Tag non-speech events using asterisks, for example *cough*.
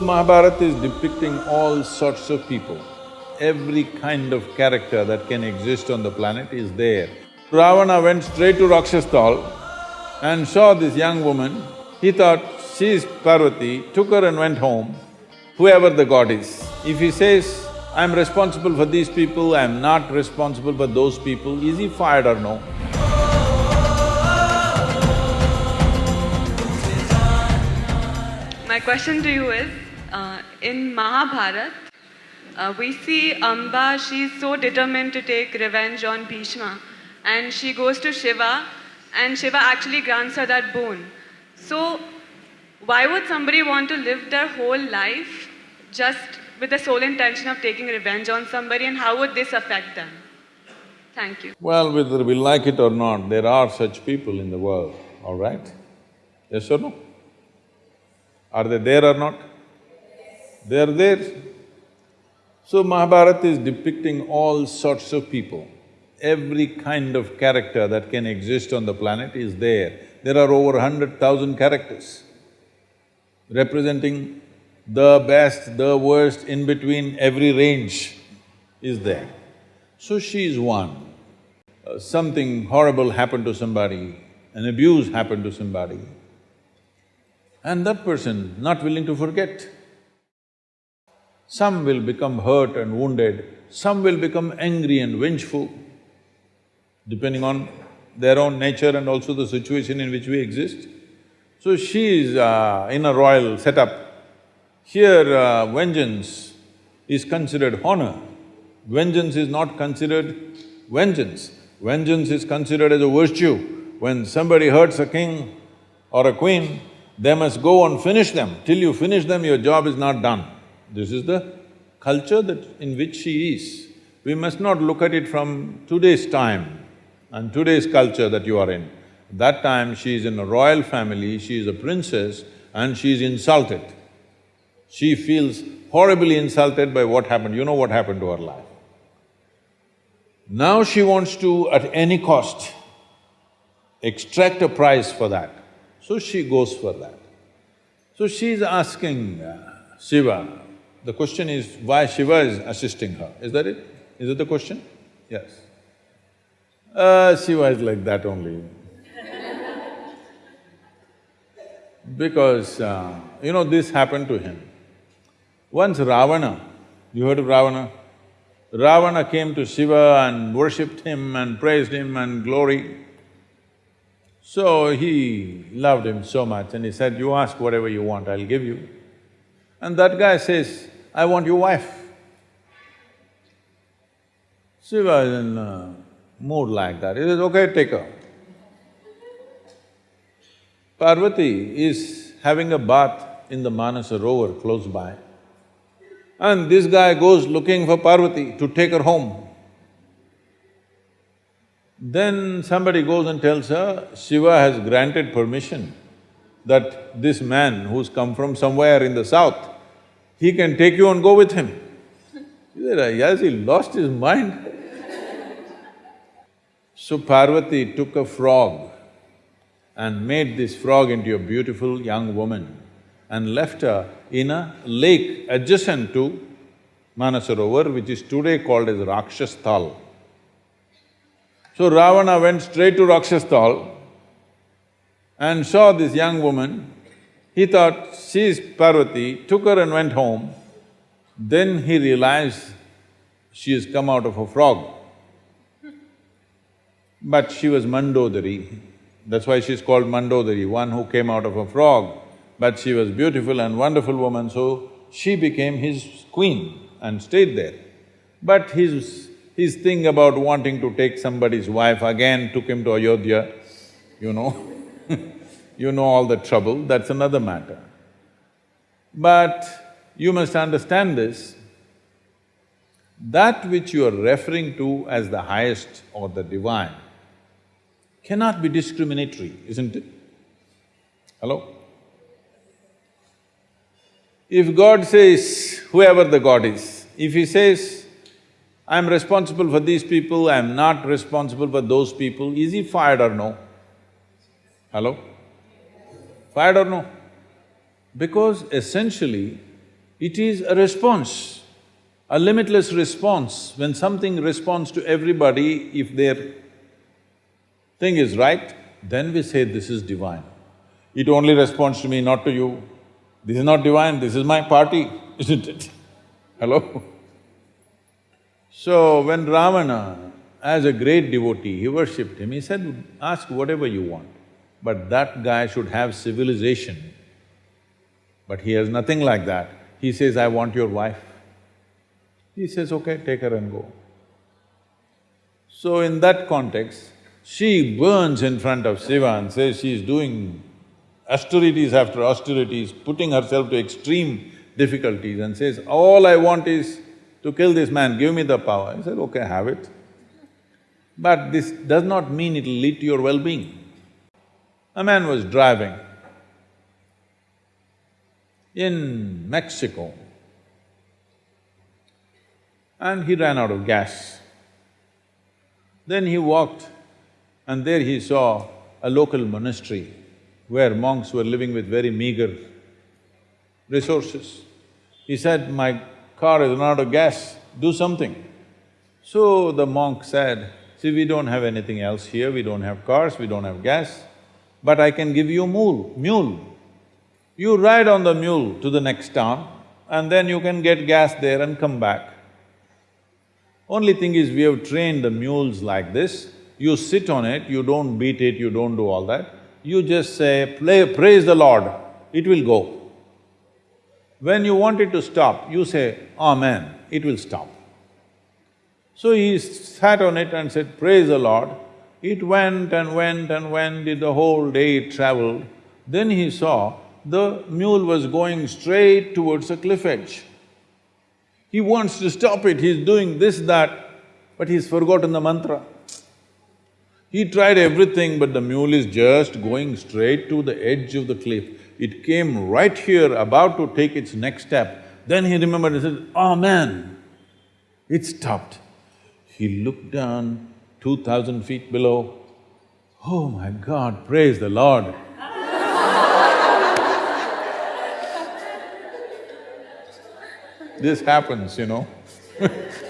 Mahabharata is depicting all sorts of people. Every kind of character that can exist on the planet is there. Ravana went straight to Rakshasthal and saw this young woman. He thought, she is Parvati, took her and went home, whoever the god is. If he says, I'm responsible for these people, I'm not responsible for those people, is he fired or no? My question to you is, uh, in Mahabharata, uh, we see Amba, she's so determined to take revenge on Bhishma and she goes to Shiva and Shiva actually grants her that boon. So, why would somebody want to live their whole life just with the sole intention of taking revenge on somebody and how would this affect them? Thank you. Well, whether we like it or not, there are such people in the world, all right? Yes or no? Are they there or not? They are there. So Mahabharata is depicting all sorts of people. Every kind of character that can exist on the planet is there. There are over hundred thousand characters representing the best, the worst, in between every range is there. So she is one. Uh, something horrible happened to somebody, an abuse happened to somebody, and that person not willing to forget. Some will become hurt and wounded, some will become angry and vengeful, depending on their own nature and also the situation in which we exist. So she is uh, in a royal setup. Here uh, vengeance is considered honor. Vengeance is not considered vengeance. Vengeance is considered as a virtue. When somebody hurts a king or a queen, they must go and finish them. Till you finish them, your job is not done. This is the culture that… in which she is. We must not look at it from today's time and today's culture that you are in. That time she is in a royal family, she is a princess and she is insulted. She feels horribly insulted by what happened, you know what happened to her life. Now she wants to, at any cost, extract a price for that. So she goes for that. So she's asking uh, Shiva, the question is why Shiva is assisting her, is that it? Is it the question? Yes. Uh, Shiva is like that only. because, uh, you know, this happened to him. Once Ravana, you heard of Ravana? Ravana came to Shiva and worshipped him and praised him and glory. So he loved him so much and he said, you ask whatever you want, I'll give you. And that guy says, I want your wife. Shiva is in a mood like that, he says, okay, take her. Parvati is having a bath in the Manasarovar close by. And this guy goes looking for Parvati to take her home. Then somebody goes and tells her, Shiva has granted permission that this man who's come from somewhere in the south, he can take you and go with him. She said, yes, he lost his mind. so Parvati took a frog and made this frog into a beautiful young woman and left her in a lake adjacent to Manasarovar, which is today called as Rakshasthal. So Ravana went straight to Rakshasthal and saw this young woman. He thought, she is Parvati, took her and went home. Then he realized she has come out of a frog. But she was Mandodari, that's why she's called Mandodari, one who came out of a frog. But she was beautiful and wonderful woman, so she became his queen and stayed there. But his… his thing about wanting to take somebody's wife again took him to Ayodhya, you know *laughs* you know all the trouble, that's another matter. But you must understand this, that which you are referring to as the highest or the divine cannot be discriminatory, isn't it? Hello? If God says, whoever the God is, if He says, I'm responsible for these people, I'm not responsible for those people, is He fired or no? Hello? Fired or no? Because essentially, It is a response, a limitless response. When something responds to everybody, if their thing is right, then we say this is divine. It only responds to me, not to you. This is not divine, this is my party, *laughs* isn't it? Hello? So when Ravana, as a great devotee, he worshipped him, he said, ask whatever you want, but that guy should have civilization. But he has nothing like that. He says, I want your wife. He says, okay, take her and go. So in that context, she burns in front of Shiva and says she is doing austerities after austerities, putting herself to extreme difficulties and says, all I want is to kill this man, give me the power. He said, okay, have it. But this does not mean it'll lead to your well-being. A man was driving in Mexico and he ran out of gas. Then he walked and there he saw a local monastery where monks were living with very meager resources. He said, my car is run out of gas, do something. So the monk said, see, we don't have anything else here, we don't have cars, we don't have gas, but I can give you mule, mule. You ride on the mule to the next town and then you can get gas there and come back. Only thing is, we have trained the mules like this, you sit on it, you don't beat it, you don't do all that, you just say, praise the Lord, it will go. When you want it to stop, you say, Amen, it will stop. So he sat on it and said, praise the Lord. It went and went and went, it the whole day it traveled. Then he saw the mule was going straight towards a cliff edge. He wants to stop it, he's doing this, that, but he's forgotten the mantra. He tried everything, but the mule is just going straight to the edge of the cliff. It came right here, about to take its next step. Then he remembered and said, oh man, it stopped. He looked down two thousand feet below. Oh my God, praise the Lord. this happens, you know *laughs*